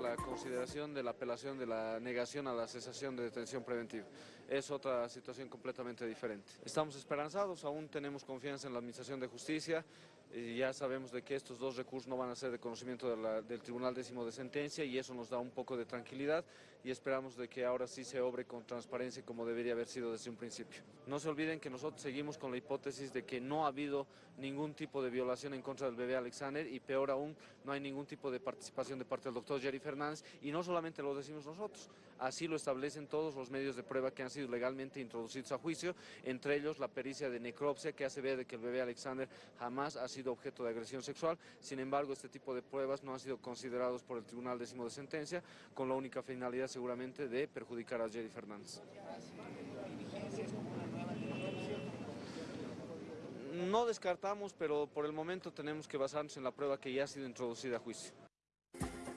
la consideración de la apelación de la negación a la cesación de detención preventiva. Es otra situación completamente diferente. Estamos esperanzados, aún tenemos confianza en la Administración de Justicia ya sabemos de que estos dos recursos no van a ser de conocimiento de la, del Tribunal Décimo de Sentencia y eso nos da un poco de tranquilidad y esperamos de que ahora sí se obre con transparencia como debería haber sido desde un principio. No se olviden que nosotros seguimos con la hipótesis de que no ha habido ningún tipo de violación en contra del bebé Alexander y peor aún, no hay ningún tipo de participación de parte del doctor Jerry Fernández y no solamente lo decimos nosotros, así lo establecen todos los medios de prueba que han sido legalmente introducidos a juicio, entre ellos la pericia de necropsia que hace ver de que el bebé Alexander jamás ha sido objeto de agresión sexual, sin embargo este tipo de pruebas no han sido considerados por el Tribunal Décimo de Sentencia con la única finalidad seguramente de perjudicar a Jerry Fernández. No descartamos, pero por el momento tenemos que basarnos en la prueba que ya ha sido introducida a juicio.